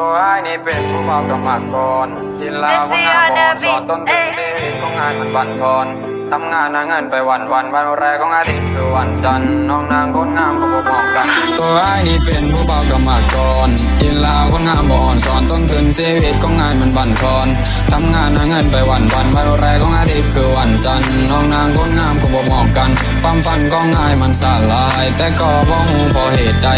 ตัวไอ้นี่เป็นผู้เบากรรมกรกินเหล้าคนงานบอนสอนต้นทุนชีวิตของงานมันบั่นทอนทำงานหาเงินไปวันวันวันแรกของอาทิตย์คือวันจันทร์น้องนางคนงามก็บอกมองกัน ตัวไอ้นี่เป็นผู้เบากรรมกรกินเหล้าคนงามบอนสอนต้นทุนชีวิตของงานมันบั่นทอนทำงานหาเงินไปวันวันวันแรกของอาทิตย์คือวันจันทร์น้องนางคนงามก็บอกมองกันความฝันของ่ายมันสลาย แต่ก็บ่หูเพราะเหตุ